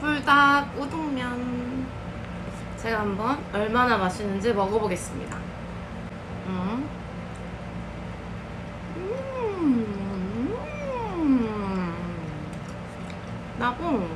불닭 우동면 제가 한번 얼마나 맛있는지 먹어보겠습니다 음. 음. 음. 나고